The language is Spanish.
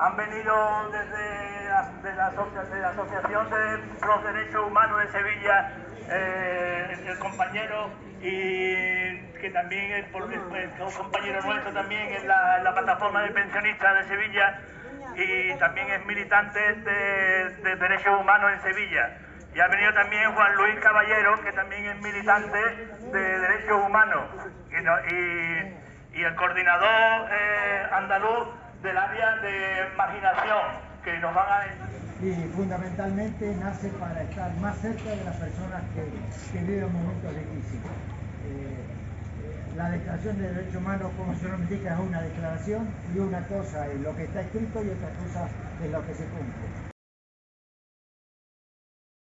Han venido desde la, de la, Asociación de los Derechos Humanos de Sevilla eh, el compañero y que también es, por, un compañero nuestro también en la, la, plataforma de pensionistas de Sevilla y también es militante de, de derechos humanos en Sevilla. Y ha venido también Juan Luis Caballero, que también es militante de derechos humanos. Y, el coordinador eh, andaluz del área de marginación, que nos van a y fundamentalmente nace para estar más cerca de las personas que, viven momentos difíciles. Eh, la Declaración de Derechos Humanos, como se nos indica, es una declaración y una cosa es lo que está escrito y otra cosa es lo que se cumple.